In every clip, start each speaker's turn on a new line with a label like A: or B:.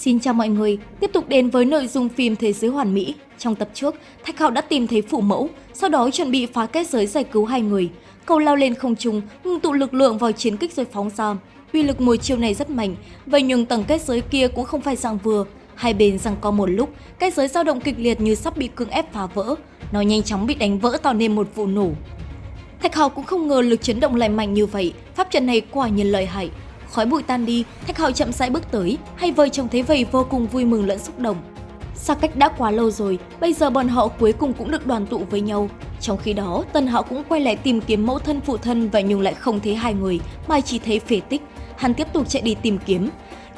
A: Xin chào mọi người, tiếp tục đến với nội dung phim Thế giới hoàn mỹ. Trong tập trước, Thạch Hạo đã tìm thấy phụ mẫu, sau đó chuẩn bị phá kết giới giải cứu hai người. Cậu lao lên không trung, ngưng tụ lực lượng vào chiến kích rồi phóng ra. Uy lực mùi chiêu này rất mạnh, vậy nhưng tầng kết giới kia cũng không phải dạng vừa. Hai bên rằng có một lúc, kết giới dao động kịch liệt như sắp bị cưỡng ép phá vỡ. Nó nhanh chóng bị đánh vỡ tạo nên một vụ nổ. Thạch Hạo cũng không ngờ lực chấn động lại mạnh như vậy, pháp trận này quả nhiên lợi hại. Khói bụi tan đi, Thạch Hạo chậm rãi bước tới, hai vợ chồng thấy vậy vô cùng vui mừng lẫn xúc động. Xa cách đã quá lâu rồi, bây giờ bọn họ cuối cùng cũng được đoàn tụ với nhau. Trong khi đó, Tân Hạo cũng quay lại tìm kiếm mẫu thân phụ thân và nhưng lại không thấy hai người, mà chỉ thấy phế tích. Hắn tiếp tục chạy đi tìm kiếm.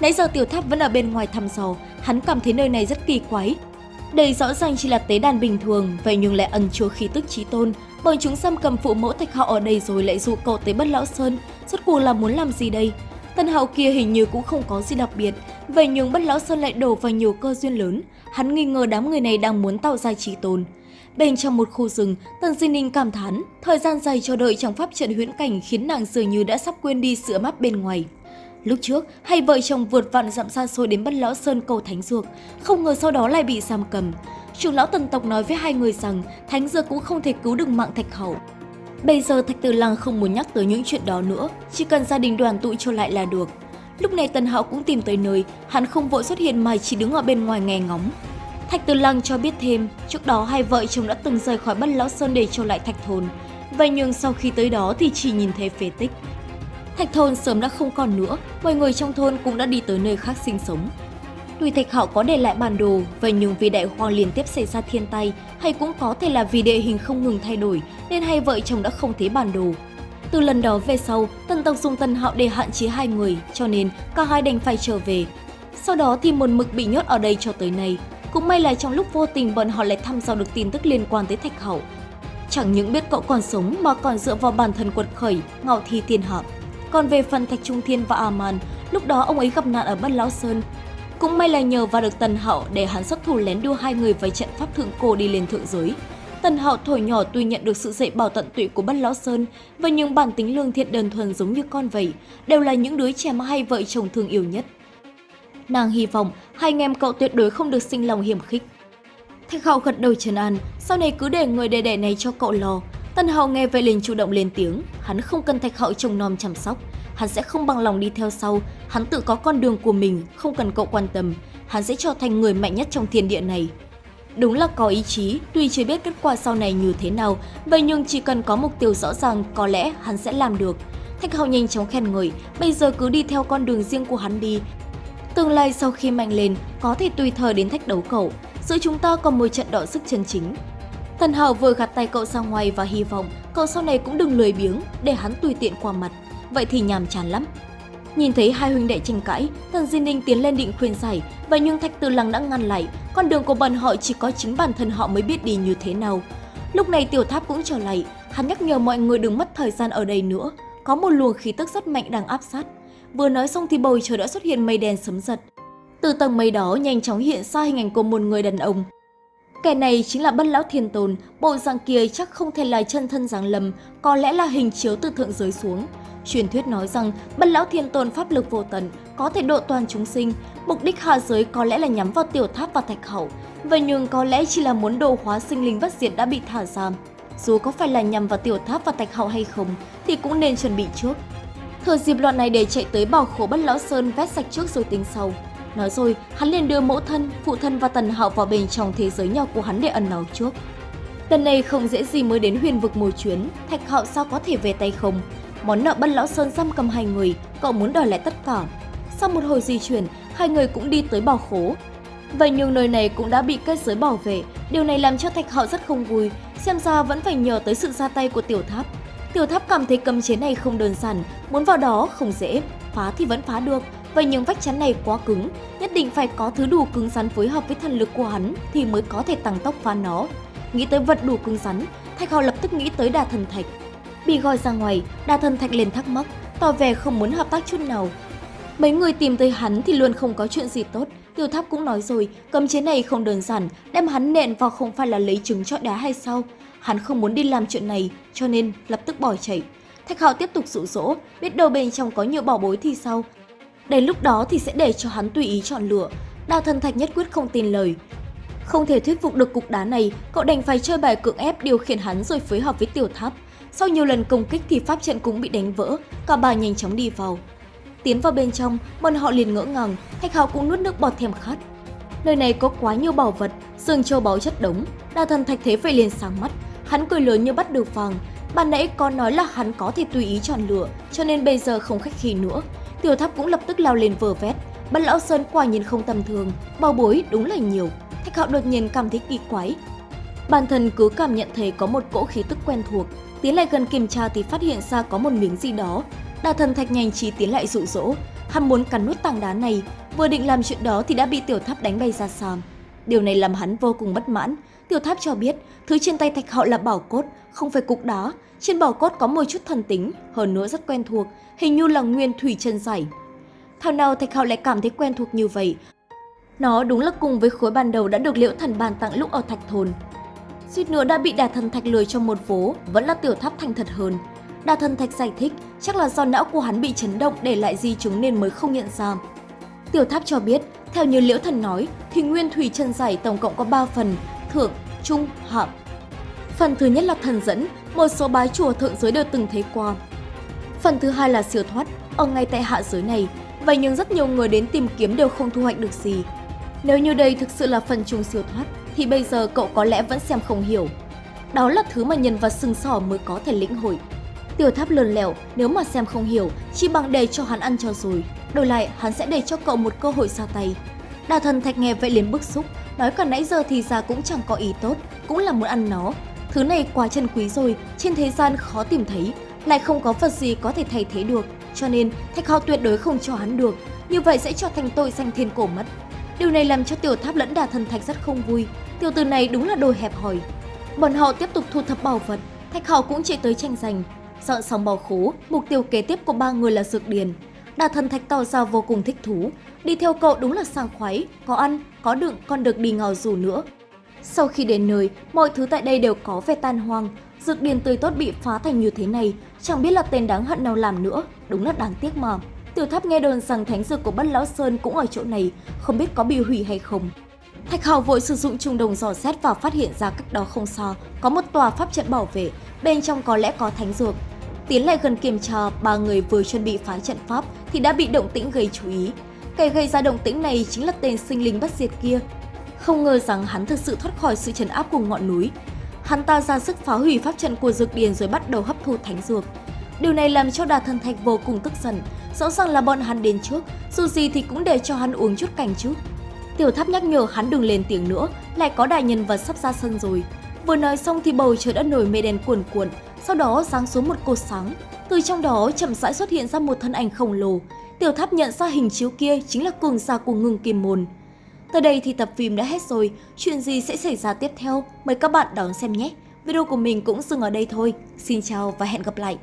A: Nãy giờ tiểu tháp vẫn ở bên ngoài thăm dò, hắn cảm thấy nơi này rất kỳ quái. Đây rõ ràng chỉ là tế đàn bình thường, vậy nhưng lại ẩn chứa khí tức trí tôn. Bọn chúng xâm cầm phụ mẫu Thạch họ ở đây rồi lại dụ cậu tới Bất Lão Sơn. Rốt cuộc là muốn làm gì đây? Tân Hạo kia hình như cũng không có gì đặc biệt, vậy nhưng Bất Lão Sơn lại đổ vào nhiều cơ duyên lớn, hắn nghi ngờ đám người này đang muốn tạo ra trí tồn. Bên trong một khu rừng, Tần Di Ninh cảm thán, thời gian dài chờ đợi trong pháp trận huyễn cảnh khiến nàng dường như đã sắp quên đi sự mắt bên ngoài. Lúc trước, hai vợ chồng vượt vạn dặm xa xôi đến Bất Lão Sơn cầu Thánh Dược, không ngờ sau đó lại bị giam cầm. Trưởng lão Tần tộc nói với hai người rằng Thánh Dược cũng không thể cứu được mạng Thạch Hậu. Bây giờ Thạch Tử Lăng không muốn nhắc tới những chuyện đó nữa, chỉ cần gia đình đoàn tụ trở lại là được. Lúc này Tần Hạo cũng tìm tới nơi, hắn không vội xuất hiện mà chỉ đứng ở bên ngoài nghe ngóng. Thạch Tử Lăng cho biết thêm, trước đó hai vợ chồng đã từng rời khỏi Bất Lão Sơn để trở lại Thạch Thôn. Vậy nhưng sau khi tới đó thì chỉ nhìn thấy phế tích. Thạch Thôn sớm đã không còn nữa, mọi người trong thôn cũng đã đi tới nơi khác sinh sống tùy Thạch họ có để lại bản đồ, vậy nhưng vì đại hoang liên tiếp xảy ra thiên tai, hay cũng có thể là vì địa hình không ngừng thay đổi, nên hai vợ chồng đã không thấy bản đồ. Từ lần đó về sau, Tần tộc dùng Tần Hạo để hạn chế hai người, cho nên cả hai đành phải trở về. Sau đó thì một mực bị nhốt ở đây cho tới nay. Cũng may là trong lúc vô tình bọn họ lại thăm dò được tin tức liên quan tới Thạch hậu. Chẳng những biết cậu còn sống mà còn dựa vào bản thân quật khởi, ngạo thi tiên hợp. Còn về phần Thạch Trung Thiên và A-man, lúc đó ông ấy gặp nạn ở Bất Lão Sơn, cũng may là nhờ vào được Tần hậu để hắn xuất thủ lén đưa hai người vào trận pháp thượng cổ đi lên thượng giới. Tần hậu thổi nhỏ tuy nhận được sự dạy bảo tận tụy của Bất Lão Sơn và những bản tính lương thiện đơn thuần giống như con vậy, đều là những đứa trẻ mà hai vợ chồng thương yêu nhất. Nàng hy vọng hai anh em cậu tuyệt đối không được sinh lòng hiểm khích. Thạch hậu gật đầu trấn an, sau này cứ để người đệ đệ này cho cậu lo. Tần hậu nghe vậy liền chủ động lên tiếng, hắn không cần Thạch hậu trông nom chăm sóc, hắn sẽ không bằng lòng đi theo sau, hắn tự có con đường của mình, không cần cậu quan tâm, hắn sẽ trở thành người mạnh nhất trong thiên địa này. Đúng là có ý chí, tuy chưa biết kết quả sau này như thế nào, vậy nhưng chỉ cần có mục tiêu rõ ràng, có lẽ hắn sẽ làm được. Thạch Hạo nhanh chóng khen ngợi, bây giờ cứ đi theo con đường riêng của hắn đi. Tương lai sau khi mạnh lên, có thể tùy thời đến thách đấu cậu, giữa chúng ta còn một trận đọ sức chân chính. Thần Hạo vừa gạt tay cậu ra ngoài và hy vọng cậu sau này cũng đừng lười biếng để hắn tùy tiện qua mặt vậy thì nhàm chán lắm. Nhìn thấy hai huynh đệ tranh cãi, thần Di Ninh tiến lên định khuyên giải, và nhưng Thạch Tư Lăng đã ngăn lại, con đường của bọn họ chỉ có chính bản thân họ mới biết đi như thế nào. Lúc này Tiểu Tháp cũng trở lại, hắn nhắc nhở mọi người đừng mất thời gian ở đây nữa, có một luồng khí tức rất mạnh đang áp sát. Vừa nói xong thì bầu trời đã xuất hiện mây đen sấm giật. Từ tầng mây đó nhanh chóng hiện ra hình ảnh của một người đàn ông. Kẻ này chính là Bất Lão Thiên tồn bộ dạng kia chắc không thể là chân thân giáng lầm, có lẽ là hình chiếu từ thượng giới xuống. Truyền thuyết nói rằng Bất Lão Thiên Tôn pháp lực vô tận, có thể độ toàn chúng sinh, mục đích hạ giới có lẽ là nhắm vào tiểu tháp và thạch hậu, vậy nhưng có lẽ chỉ là muốn đồ hóa sinh linh bất diệt đã bị thả giam. Dù có phải là nhằm vào tiểu tháp và thạch hậu hay không thì cũng nên chuẩn bị trước. Thừa dịp loạn này để chạy tới bảo khổ Bất Lão Sơn vét sạch trước rồi tính sau. Nói rồi, hắn liền đưa mẫu thân, phụ thân và tần hạo vào bên trong thế giới nhỏ của hắn để ẩn náu trước. Lần này không dễ gì mới đến huyền vực một chuyến, thạch hạo sao có thể về tay không, Món nợ Bân Lão Sơn giam cầm hai người, cậu muốn đòi lại tất cả. Sau một hồi di chuyển, hai người cũng đi tới bảo khố. Vậy nhưng nơi này cũng đã bị kết giới bảo vệ, điều này làm cho Thạch Hạo rất không vui, xem ra vẫn phải nhờ tới sự ra tay của Tiểu Tháp. Tiểu Tháp cảm thấy cấm chế này không đơn giản, muốn vào đó không dễ, phá thì vẫn phá được, vậy nhưng vách chắn này quá cứng, nhất định phải có thứ đủ cứng rắn phối hợp với thần lực của hắn thì mới có thể tăng tốc phá nó. Nghĩ tới vật đủ cứng rắn, Thạch Hạo lập tức nghĩ tới đà thần thạch. Bị gọi ra ngoài, đa thân thạch lên thắc mắc, tỏ vẻ không muốn hợp tác chút nào. Mấy người tìm tới hắn thì luôn không có chuyện gì tốt, Tiêu Tháp cũng nói rồi, cấm chế này không đơn giản, đem hắn nện vào không phải là lấy trứng cho đá hay sao? Hắn không muốn đi làm chuyện này, cho nên lập tức bỏ chạy. Thạch Hạo tiếp tục dụ dỗ, biết đâu bên trong có nhiều bảo bối thì sao? Đến lúc đó thì sẽ để cho hắn tùy ý chọn lựa. Đào thân Thạch nhất quyết không tin lời. Không thể thuyết phục được cục đá này, cậu đành phải chơi bài cưỡng ép điều khiển hắn rồi phối hợp với tiểu tháp. Sau nhiều lần công kích thì pháp trận cũng bị đánh vỡ, cả ba nhanh chóng đi vào. Tiến vào bên trong, bọn họ liền ngỡ ngàng, Thạch hào cũng nuốt nước bọt thèm khát. Nơi này có quá nhiều bảo vật, sườn châu báu chất đống, đa Thần Thạch thế vậy liền sáng mắt, hắn cười lớn như bắt được vàng. Ban nãy có nói là hắn có thể tùy ý chọn lựa, cho nên bây giờ không khách khí nữa. Tiểu tháp cũng lập tức lao lên vờ vét, Bất lão sơn quả nhìn không tầm thường, bao bối đúng là nhiều. Thạch hạo đột nhiên cảm thấy kỳ quái. Bản thân cứ cảm nhận thấy có một cỗ khí tức quen thuộc, tiến lại gần kiểm tra thì phát hiện ra có một miếng gì đó. Đà thần thạch nhanh trí tiến lại dụ dỗ, hắn muốn cắn nuốt tảng đá này, vừa định làm chuyện đó thì đã bị tiểu tháp đánh bay ra xa. Điều này làm hắn vô cùng bất mãn. Tiểu tháp cho biết, thứ trên tay thạch hậu là bảo cốt, không phải cục đá. Trên bảo cốt có một chút thần tính, hơn nữa rất quen thuộc, hình như là nguyên thủy chân giải. Thảo nào Thạch hậu lại cảm thấy quen thuộc như vậy. Nó đúng là cùng với khối ban đầu đã được liễu thần bàn tặng lúc ở Thạch Thôn. Suýt nữa đã bị đà thần Thạch lười trong một vố, vẫn là tiểu tháp thành thật hơn. Đà thần Thạch giải thích chắc là do não của hắn bị chấn động để lại di chứng nên mới không nhận ra. Tiểu tháp cho biết, theo như liễu thần nói, thì nguyên thủy chân giải tổng cộng có 3 phần, thượng, trung, hạ. Phần thứ nhất là thần dẫn, một số bái chùa thượng giới đều từng thấy qua. Phần thứ hai là siêu thoát, ở ngay tại hạ giới này, Vậy nhưng rất nhiều người đến tìm kiếm đều không thu hoạch được gì. Nếu như đây thực sự là phần trùng siêu thoát, thì bây giờ cậu có lẽ vẫn xem không hiểu. Đó là thứ mà nhân vật sừng sỏ mới có thể lĩnh hội. Tiểu tháp lườn lẻo, nếu mà xem không hiểu, chỉ bằng để cho hắn ăn cho rồi. Đổi lại, hắn sẽ để cho cậu một cơ hội ra tay. Đà thần thạch nghe vậy liền bức xúc, nói cả nãy giờ thì ra cũng chẳng có ý tốt, cũng là muốn ăn nó. Thứ này quá chân quý rồi, trên thế gian khó tìm thấy, lại không có vật gì có thể thay thế được. Cho nên, Thạch họ tuyệt đối không cho hắn được, như vậy sẽ cho thành tội danh thiên cổ mất. Điều này làm cho tiểu tháp lẫn đà thần thạch rất không vui, tiểu tử này đúng là đồ hẹp hòi. Bọn họ tiếp tục thu thập bảo vật, Thạch Hạo cũng chạy tới tranh giành. Dọn xong bảo khố, mục tiêu kế tiếp của ba người là dược điền. Đà thần thạch tỏ ra vô cùng thích thú, đi theo cậu đúng là sang khoái, có ăn, có đựng, còn được đi ngào dù nữa. Sau khi đến nơi, mọi thứ tại đây đều có vẻ tan hoang, dược điền tươi tốt bị phá thành như thế này, chẳng biết là tên đáng hận nào làm nữa, đúng là đáng tiếc mà. Tiểu tháp nghe đồn rằng thánh dược của Bất Lão Sơn cũng ở chỗ này, không biết có bị hủy hay không. Thạch Hào vội sử dụng trùng đồng dò xét và phát hiện ra cách đó không xa, có một tòa pháp trận bảo vệ, bên trong có lẽ có thánh dược. Tiến lại gần kiểm tra, ba người vừa chuẩn bị phá trận pháp thì đã bị động tĩnh gây chú ý. Kẻ gây ra động tĩnh này chính là tên sinh linh bất diệt kia. Không ngờ rằng hắn thực sự thoát khỏi sự trấn áp của ngọn núi, Hắn ta ra sức phá hủy pháp trận của dược điền rồi bắt đầu hấp thu thánh dược. Điều này làm cho Đà Thần Thạch vô cùng tức giận, rõ ràng là bọn hắn đến trước, dù gì thì cũng để cho hắn uống chút canh chứ. Tiểu tháp nhắc nhở hắn đừng lên tiếng nữa, lại có đại nhân vật sắp ra sân rồi. Vừa nói xong thì bầu trời đã nổi mây đen cuồn cuộn, sau đó sáng xuống một cột sáng. Từ trong đó chậm rãi xuất hiện ra một thân ảnh khổng lồ. Tiểu tháp nhận ra hình chiếu kia chính là cường giả của ngưng kim môn. Tới đây thì tập phim đã hết rồi, chuyện gì sẽ xảy ra tiếp theo? Mời các bạn đón xem nhé! Video của mình cũng dừng ở đây thôi. Xin chào và hẹn gặp lại!